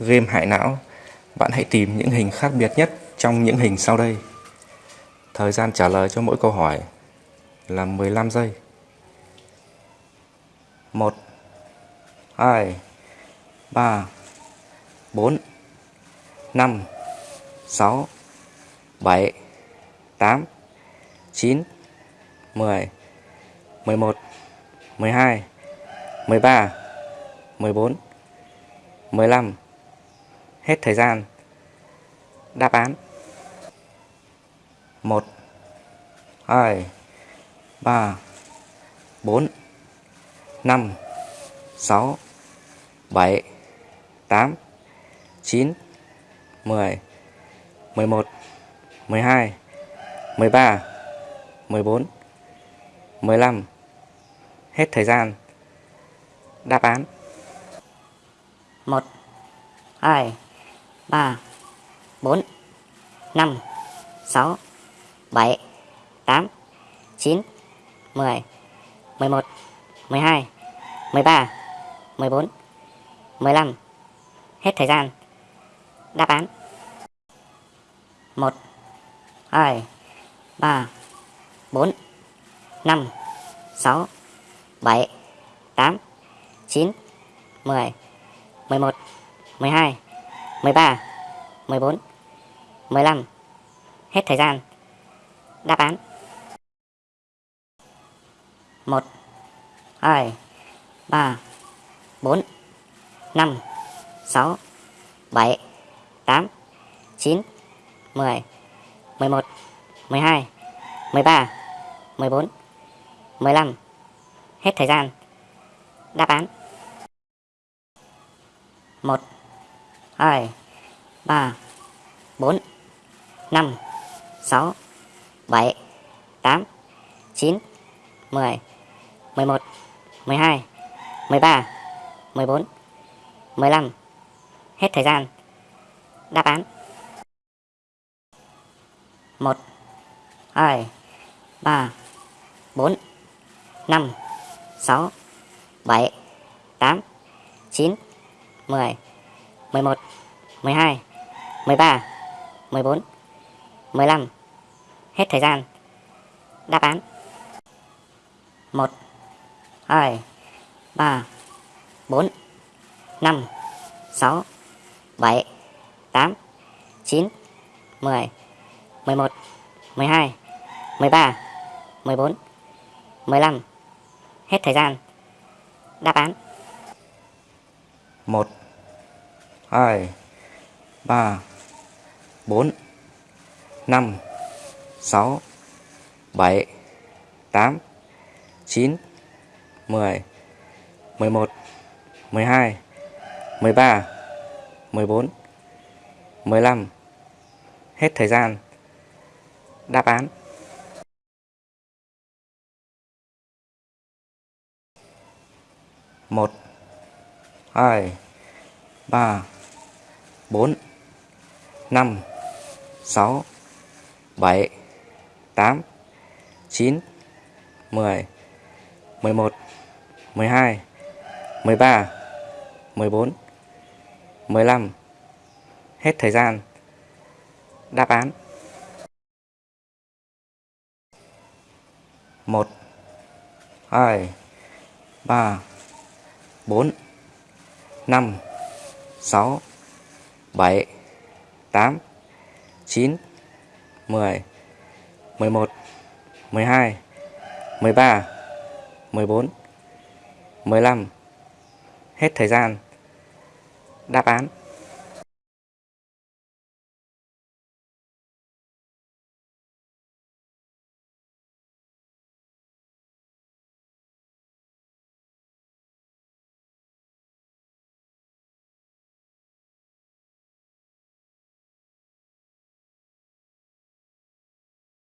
game hại não, bạn hãy tìm những hình khác biệt nhất trong những hình sau đây. Thời gian trả lời cho mỗi câu hỏi là 15 giây. 1 2 3 4 5 6 7 8 9 10 11 12 13 14 15 Hết thời gian. Đáp án. 1 2 3 4 5 6 7 8 9 10 11 12 13 14 15 Hết thời gian. Đáp án. 1 2 3 4 5 6 7 8 9 10 11 12 13 14 15 Hết thời gian. Đáp án. 1 2 3 4 5 6 7 8 9 10 11 12 13 14 15 Hết thời gian. Đáp án. 1 2 3 4 5 6 7 8 9 10 11 12 13 14 15 Hết thời gian. Đáp án. 1 2 3 4 5 6 7 8 9 10 11 12 13 14 15 Hết thời gian. Đáp án. 1 2 3 4 5 6 7 8 9 10 11 12 13 14 15 Hết thời gian. Đáp án. 1 2 3 4 5 6 7 8 9 10 11 12 13 14 15 Hết thời gian. Đáp án. 1 2 3 4 5 6 7 8 9 10 11 12 13 14 15 Hết thời gian. Đáp án. Một, hai, ba bốn, năm, sáu, bảy, tám, chín, mười mười một, mười hai, mười ba, mười bốn, mười lăm. Hết thời gian. Đáp án. 1 2 3 4 5 6 7 8 9 10 11 12 13 14 15 Hết thời gian Đáp án.